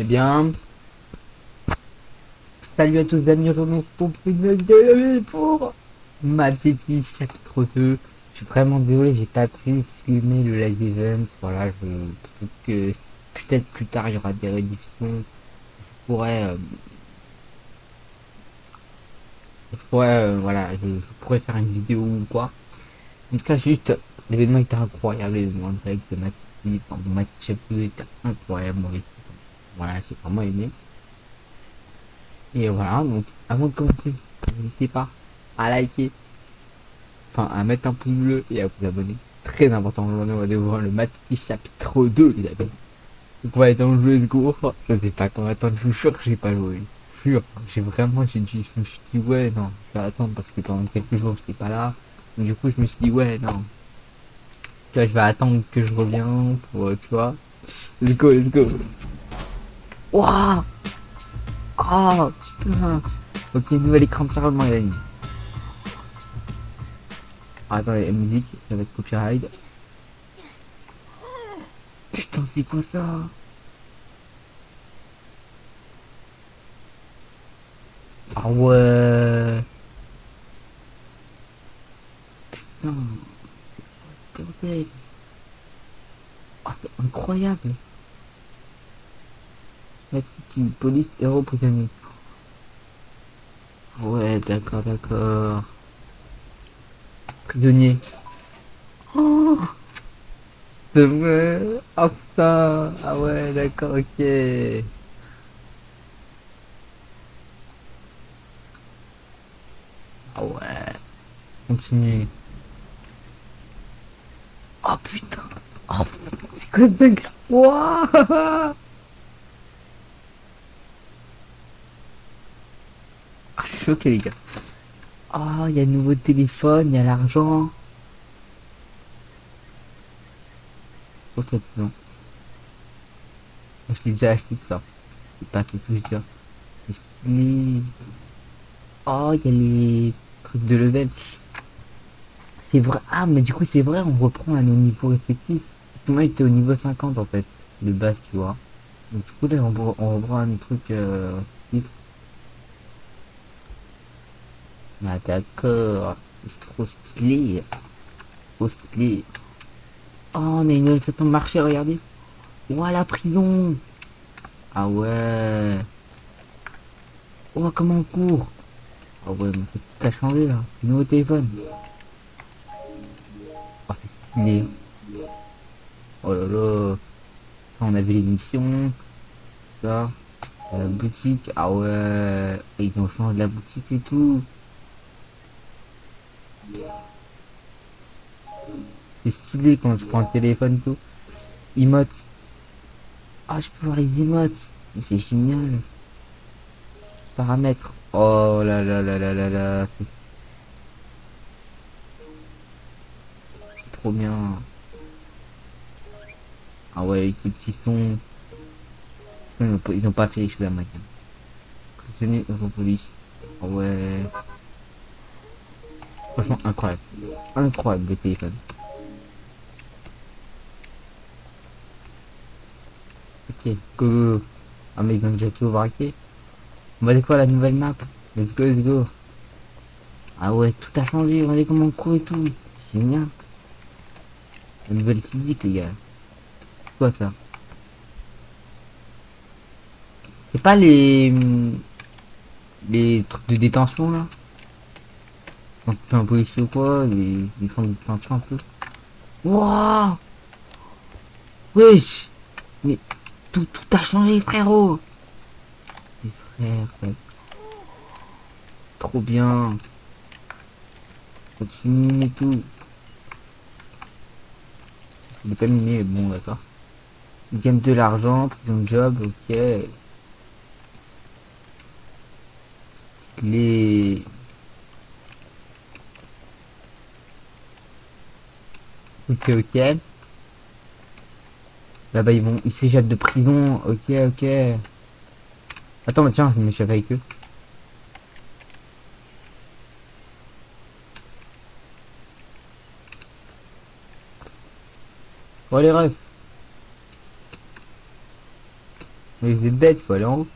Eh bien... Salut à tous amis, on se une vidéo pour Mad City chapitre 2. Je suis vraiment désolé, j'ai pas pu filmer le live event. Voilà, je trouve que peut-être plus tard il y aura des réditions. Je pourrais... euh, je pourrais, euh, voilà, je, pourrais faire une vidéo ou quoi. En tout cas, juste, l'événement était incroyable, l'événement direct de Mad City, enfin, 2 était incroyable. Voilà, j'ai vraiment aimé. Et voilà, donc avant de commencer, n'hésitez pas à liker, enfin à mettre un pouce bleu et à vous abonner. Très important, aujourd'hui on va voir le match chapitre 2 les amis. Donc on va être le jeu go. Je sais pas comment attendre, je suis sûr que j'ai pas joué. Sûr, j'ai vraiment, j'ai dit, je me suis dit ouais non, je vais attendre parce que pendant quelques jours j'étais pas là. Donc, du coup je me suis dit ouais non. Tu vois, je vais attendre que je reviens pour, tu vois. Let's go, let's go. Waouh Oh putain. Ok, nouvel écran de chargement les amis. Ah, attendez, la musique, être copyright. Putain, c'est quoi ça? Ah ouais. Putain. Bordel. Ah, c'est incroyable petite police héros prisonnier. Ouais, d'accord, d'accord. Prisonnier. Oh C'est vrai Ah putain Ah ouais, d'accord, ok. Ah ouais. Continue. Oh putain Oh putain, c'est quoi ce bug Wouah Choqué les gars. Oh, il y a le nouveau téléphone, il y a l'argent. Je l'ai déjà acheté ça. C'est pas tout je dire. C'est stylé. Oh, il y a les trucs de level. C'est vrai. Ah, mais du coup, c'est vrai, on reprend à nos niveaux respectifs. Parce que moi, au niveau 50 en fait, de base, tu vois. Donc, du coup, là, on reprend un truc. Euh, Ah d'accord, c'est trop stylé. Trop stylé. Oh, a une nouvelle façon de marcher, regardez. Ouah, la prison. Ah ouais. Oh, comment on court. Ah ouais, mais a changé là. Nouveau téléphone. Oh, c'est stylé. Oh là là. On avait les missions. Ça. La boutique. Ah ouais. Ils ont changé la boutique et tout. C'est stylé quand je prends le téléphone tout. Emotes. Ah, je peux voir les emotes. C'est génial. Paramètres. Oh là là là là là là. C'est trop bien. Ah ouais, avec le petit son. Ils ont pas- fait les choses à ma gamme. Prisonnier Europolice. Ah ouais. Franchement incroyable. Incroyable le téléphone. Ok, go. Ah mais ont déjà tout. On va découvrir la nouvelle map? Let's go, let's go. Ah ouais, tout a changé. Regardez comment on court et tout. Génial. La nouvelle physique, les gars. Quoi ça? C'est pas les... Les trucs de détention, là? Tu fais un policier ou quoi, ils, ils font du plancher un peu. Wouah Wesh Mais tout, tout a changé frérot Les frères. C'est trop bien. Continue et tout. Il est bon d'accord. Il gagne de l'argent, prison job, ok. Les... Ok, ok. Là-bas, ils vont, ils s'échappent de prison. Ok, ok. Attends, mais tiens, je m'échappe avec eux. Bon, les rêves. Mais vous êtes bête, faut aller en haut.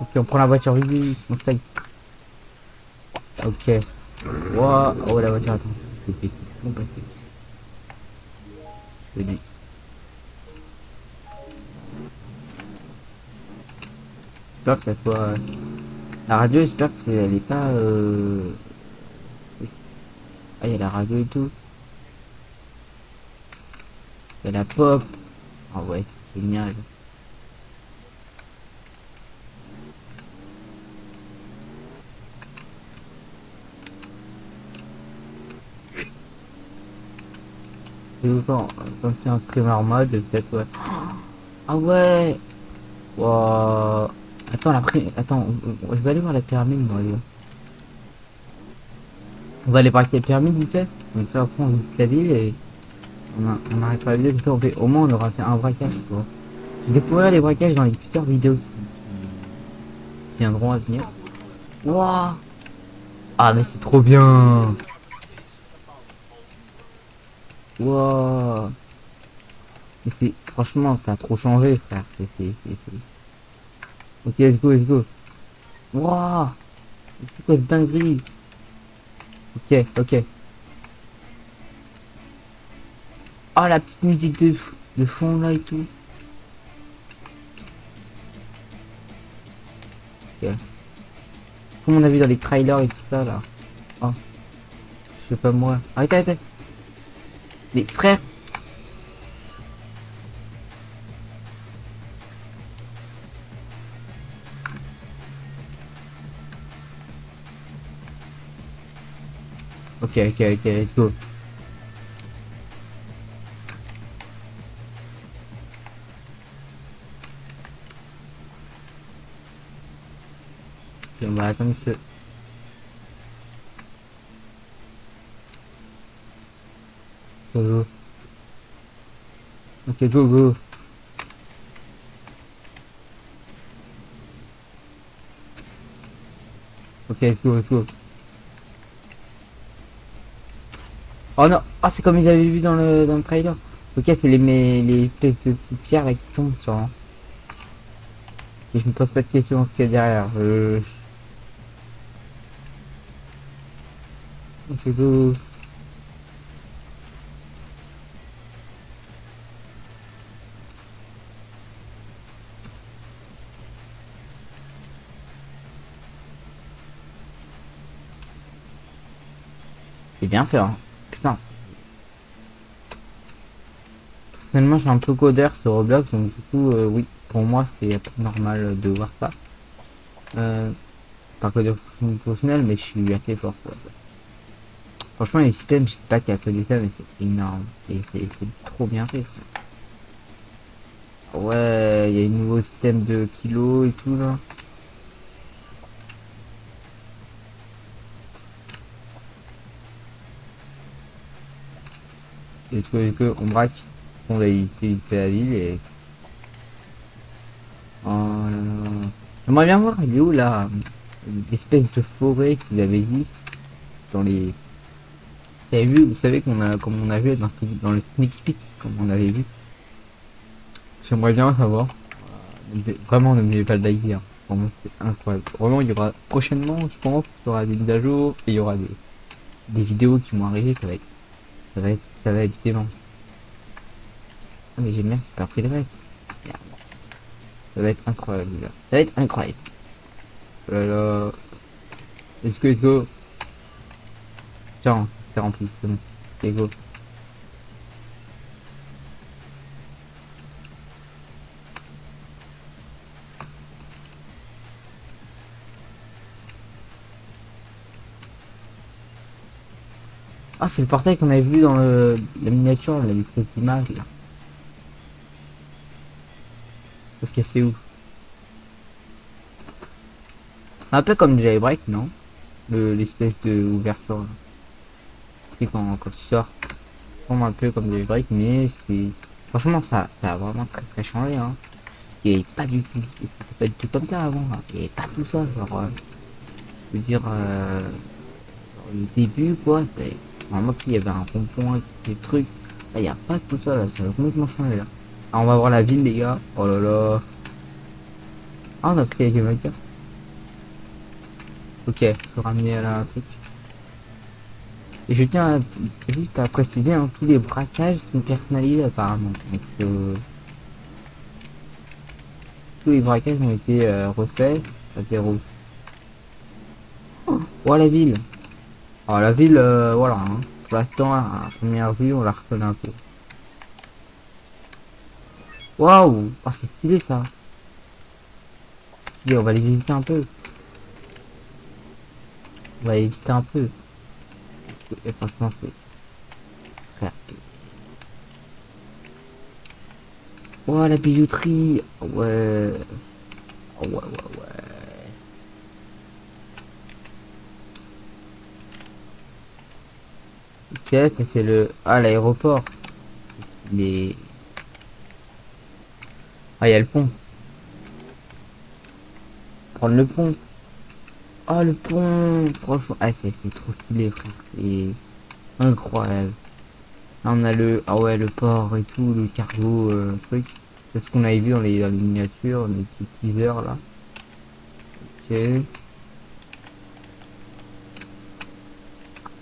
Ok, on prend la voiture, on se Ok. Wow. Oh, la voiture, attends. C'est. Bon, passé. Je dis. J'espère que ça soit... La radio, j'espère qu'elle est pas... Euh... Ah, il y a la radio et tout. Il y a la pop. Ah ouais, c'est génial. Quand, quand c'est un stream en mode, peut-être ouais. Ah ouais Wow. Attends, la Attends, je vais aller voir la pyramide, On va aller voir la pyramide, vite fait. Comme ça, après, on visite la ville et... On, a, on pas la vidéo. Au moins, on aura fait un braquage, quoi. Je découvrirai les braquages dans les futures vidéos qui viendront à venir. Waouh Ah, mais c'est trop bien Wow. C'est... Franchement, ça a trop changé, frère. Ok, let's go, let's go. Wow. C'est quoi cette dinguerie? Ok, ok. Oh, la petite musique de, de fond, là, et tout. Comme on a vu dans les trailers et tout ça, là. Oh. Je sais pas moi. Arrêtez, arrêtez. Les frères. Ok, ok, ok, let's go. Ok, on va. Go, Ok, go, go. Ok, go. Oh non, ah c'est comme ils avaient vu dans le dans le trailer. Ok, c'est les les espèces de petites pierres qui tombent sur. Et je ne pose pas de questions ce qu'il y a derrière. Euh... C'est bien fait, hein. Putain. Personnellement, suis un peu codeur sur Roblox, donc du coup, euh, oui, pour moi, c'est normal de voir ça. Euh, pas codeur professionnel, mais je suis assez fort. Franchement, les systèmes, je sais pas qu'il y a des ça, mais c'est énorme. Et c'est trop bien fait. Ouais, il y a un nouveau système de kilos et tout là. Et que, que on braque, on va éviter la ville et... Oh J'aimerais bien voir, il est où L'espèce de forêt vous avez dit dans les... Vous avez vu, vous savez qu'on a, comme on a vu dans, dans le sneak peek, comme on avait vu. J'aimerais bien savoir. Vraiment, ne me pas le like Vraiment, c'est incroyable. Vraiment, il y aura prochainement, je pense, il y aura des mises à jour et il y aura des, des vidéos qui vont arriver. Ça va être, ça va être ça va être dément. Ah mais j'ai bien pas pris de reste. Ça va être incroyable. Ça va être incroyable. Oh là là. Let's go, let's go. Tiens, c'est rempli, c'est bon. Let's go. Ah, c'est le portail qu'on avait vu dans le, la miniature, là, images, là. Ok, c'est où? Un peu comme Jailbreak, non? L'espèce de ouverture. C'est quand, quand tu sors. un peu comme Jailbreak, mais c'est... Franchement, ça, ça a vraiment très très changé, hein. Il n'y pas du tout... Pas du tout comme ça avant, hein. Il n'y avait pas tout ça, genre... Euh, je veux dire... Euh, le début, quoi, Normalement, il y avait un rond-point, des trucs. Là, y a pas tout ça, là. Ça va complètement changer, là. Ah, on va voir la ville, les gars. Oh là là. Ah, on a pris avec les. Ok, faut ramener à la truc. Et je tiens à, juste à préciser, hein, tous les braquages sont personnalisés apparemment. Donc, euh, tous les braquages ont été euh, refaits à zéro. Oh, la ville Alors la ville, euh, voilà, hein. pour l'instant, à première vue, on la reconnaît un peu. Waouh oh, c'est stylé ça on va les visiter un peu. On va les visiter un peu. Et franchement, c'est... Oh, la bijouterie Ouais oh, Ouais, ouais, c'est le... Ah, l'aéroport. Les... Ah, il y a le pont. Prendre le pont. Oh, le pont Franchement, ah, c'est trop stylé. C'est incroyable. on a le... Ah ouais, le port et tout, le cargo, euh, truc. C'est ce qu'on avait vu dans les, les miniatures, les petits teasers, là. Ok.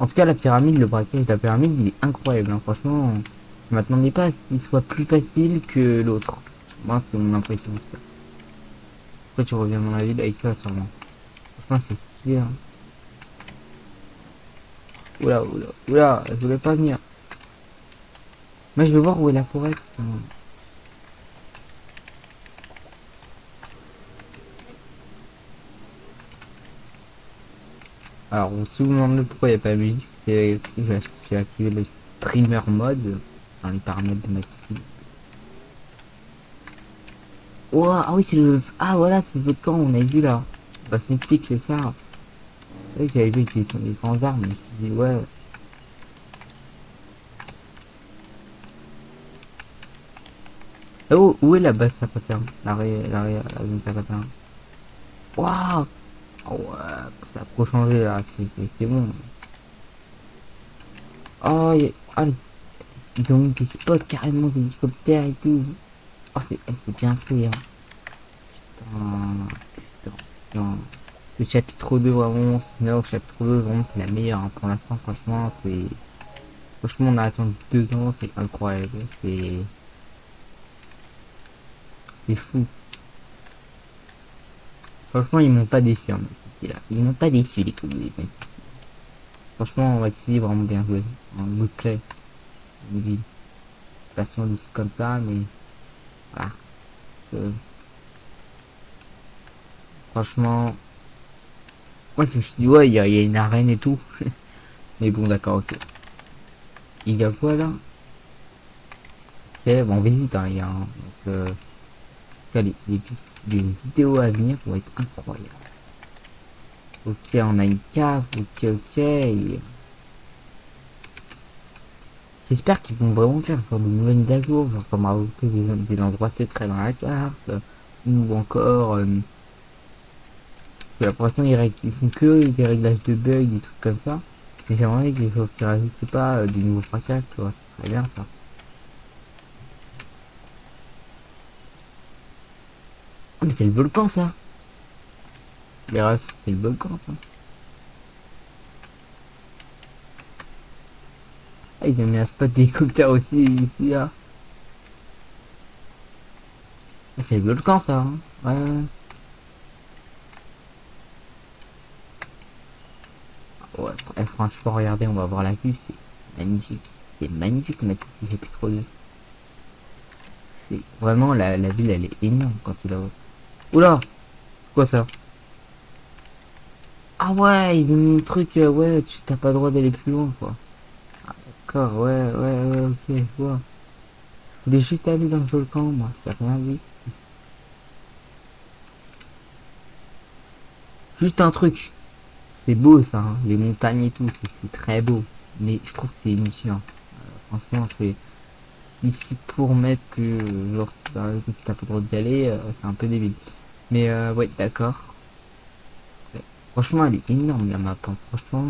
En tout cas, la pyramide, le braquage de la pyramide, il est incroyable. Hein. Franchement, je m'attendais pas à ce qu'il soit plus facile que l'autre. Moi, c'est mon impression. Pourquoi tu reviens dans la ville avec ça, sûrement Franchement, c'est. Hein. Oula, oula, oula, je voulais pas venir. Moi, je veux voir où est la forêt. Alors, si vous me demandez pourquoi il n'y a pas de musique, c'est que j'ai activé le streamer mode dans les paramètres de ma Oh, ah oui, c'est le... Ah voilà, c'est le camp, on a vu là. Bah, sneak peek, c'est ça. Oui, j'avais vu qu'ils sont des grands armes, je me suis dit, ouais. Oh, où est la base Sapaterne L'arrêt, l'arrêt, la zone Sapaterne Waouh Ouais, ça a trop changé là, c'est bon. Oh, y a... ah, ils ont carrément des hélicoptères et tout. C'est eh, bien fait, hein. Putain, putain. Le chapitre 2, vraiment, non, le chapitre 2, vraiment, c'est la meilleure. Hein. Pour l'instant, franchement, c'est... Franchement, on a attendu deux ans, c'est incroyable. C'est... C'est fou. Franchement, ils m'ont pas déçu, hein, là. Ils m'ont pas déçu, les coups, les Franchement, on va essayer vraiment bien joué. En play. Je vous dis. Station comme ça, mais... Voilà. Franchement... Moi, je me suis dit, ouais, il y, a une arène et tout. mais bon, d'accord, ok. Il y a quoi, là? Ok, bon, visite, hein, il y a... donc, euh, les, les, les vidéos à venir vont être incroyables. Ok, on a une cave, ok, ok. J'espère qu'ils vont vraiment faire de nouvelles mises à jour, genre comme rajouter des, des endroits secrets dans la carte, ou encore... Euh, pour l'instant, ils, font que des réglages de bugs, des trucs comme ça. Mais j'aimerais qu'ils ne rajoutent pas euh, des nouveaux très bien ça. Oh, mais c'est le volcan ça Les refs, c'est le volcan ça. Ah, ils ont mis un spot d'hélicoptère aussi ici là. Ah, c'est le volcan ça. Hein ouais. Ouais, eh, franchement, regardez, on va voir la vue, c'est magnifique. C'est magnifique, mais j'ai plus trop de... C'est vraiment, la, la ville, elle est énorme quand tu la vois. Oula Quoi ça? Ah ouais, ont mis un truc, euh, ouais, tu t'as pas le droit d'aller plus loin, quoi. Ah, d'accord, ouais, ouais, ouais, ok, je vois. Je voulais juste aller dans le volcan, moi, j'ai rien vu. Juste un truc. C'est beau, ça, hein. les montagnes et tout, c'est très beau. Mais je trouve que c'est inutile. Euh, franchement, c'est... Ici, pour mettre que, genre, t'as pas le droit d'y aller, euh, c'est un peu débile. Mais euh, ouais, d'accord. Franchement, elle est énorme la map. Hein. Franchement,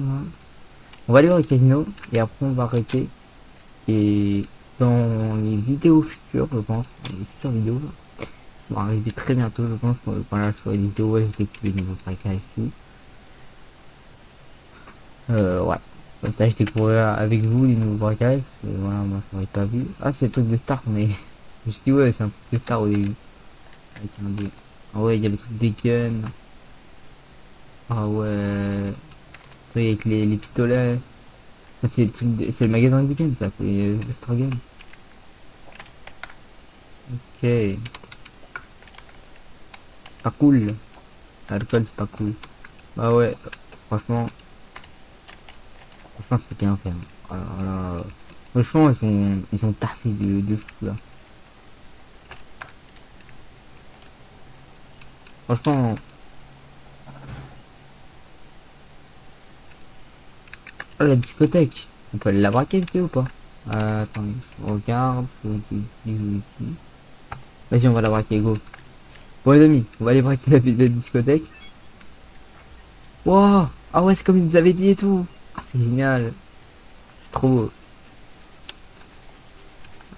on va aller au casino et après on va arrêter. Et dans les vidéos futures, je pense, les futures vidéos. Ça va arriver très bientôt, je pense, voilà, sur les vidéos, nouveaux tracas et tout. Euh, ouais. Comme ça, je découvrirai avec vous les nouveaux braquages. Voilà, moi, je n'aurais pas vu. Ah, c'est le truc de Star, mais je me suis dit, ouais, c'est un truc de Star au début. Avec un. Ah ouais, il y a le truc des guns. Ah ouais. Oui, avec les, les pistolets. C'est le, truc de- le magasin de guns, ça, c'est le Star Gun. Ok. Pas cool. L'alcool, c'est pas cool. Bah ouais, franchement. Franchement, c'est bien fait. Alors là, franchement, ils sont, ils sont taffés de, de fou là. Franchement. Oh, la discothèque. On peut la braquer, ou pas? Euh, Attendez, regarde. Vas-y, on va la braquer, go. Bon, les amis, on va aller braquer la, la discothèque. Wow Ah ouais, c'est comme ils nous avaient dit et tout. Ah, c'est génial. C'est trop beau.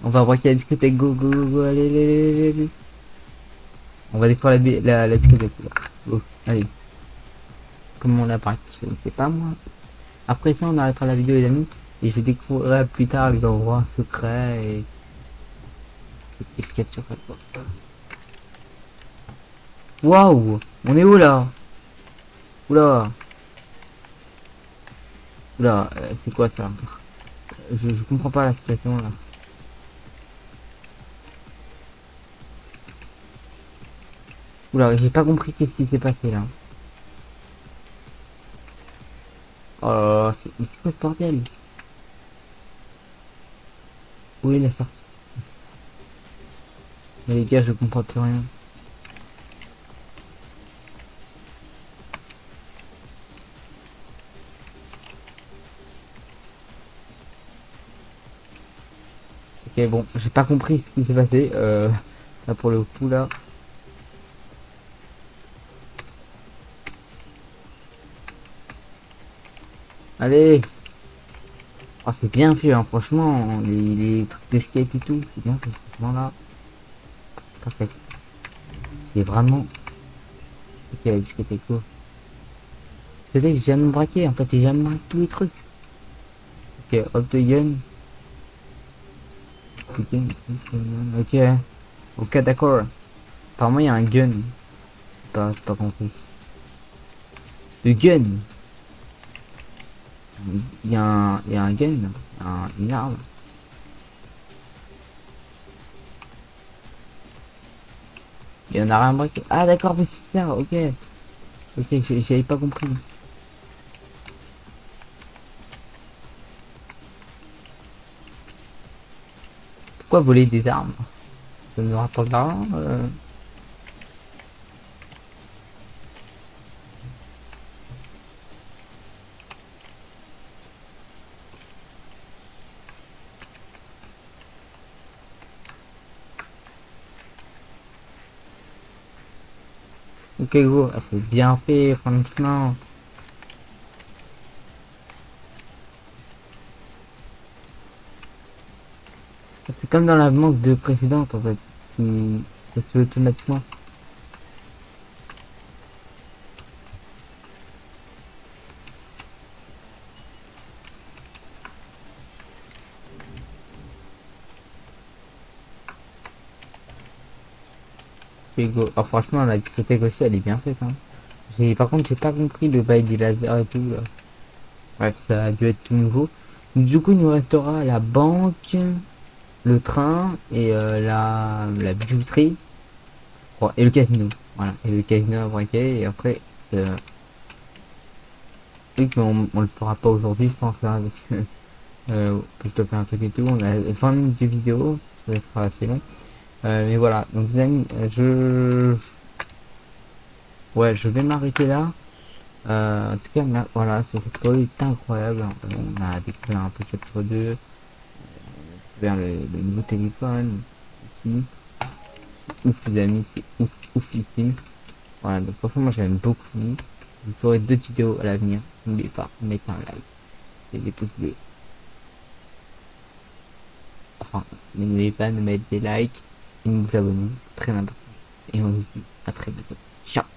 On va braquer la discothèque, go, go, go, go, allez, allez, allez, allez. On va découvrir la, la, la. Go, allez. Comment on braque Je ne sais pas, moi. Après ça, on arrêtera la vidéo, les amis. Et je découvrirai plus tard les endroits secrets et... Sur cette porte Waouh On est où, là? Oula Oula, euh, c'est quoi ça? Je, je comprends pas la situation là. Oula, j'ai pas compris qu'est-ce qui s'est passé là. Oh c'est quoi ce bordel? Où est la sortie? Mais les gars, je comprends plus rien. Ok, bon, j'ai pas compris ce qui s'est passé. Euh, là, pour le coup, là. Allez Ah, c'est bien fait, hein, franchement. Les, trucs d'escape et tout, c'est bien fait. Franchement, là. Parfait. C'est vraiment... Ok, la discothèque, go. C'est que j'ai jamais braqué, en fait, j'ai jamais braqué tous les trucs. Ok, hop de gun. Ok. Ok, d'accord. Apparemment, il y a un gun. Pas, pas compris. Le gun. Il y a un, il y a un gun. Un, une arme. Il y en a rien braqué. Ah, d'accord, mais c'est ça, ok. Ok, j'avais pas compris. Pourquoi voler des armes? Ça rapporte Go, ah, c'est bien fait franchement. C'est comme dans la manque de précédente en fait. qui- se fait automatiquement. Ah, franchement la discothèque aussi elle est bien faite. Hein. J'ai- Par contre j'ai pas compris le bail des lasers et tout. Bref ça a dû être tout nouveau. Du coup il nous restera la banque, le train et euh, la, la bijouterie. Oh, et le casino. Voilà. Et le casino à braquer et après euh, mais on, on le fera pas aujourd'hui je pense là parce que euh, je dois faire un truc et tout. On a 20 minutes de vidéo, ça sera assez long. Euh, mais voilà, donc les amis, euh, je... Ouais, je vais m'arrêter là. Euh, en tout cas, voilà, ce tuto est incroyable. On a découvert un peu chapitre 2. Euh, vers le, le nouveau téléphone. Ici. Ouf les amis, c'est ouf, oufissime. Voilà, donc franchement j'aime beaucoup. Vous ferez d'autres vidéos à l'avenir. N'oubliez pas, mettez un like et des pouces bleus. Enfin, n'oubliez pas de mettre des likes et de vous abonner. Très important. Et on se dit à très bientôt. Ciao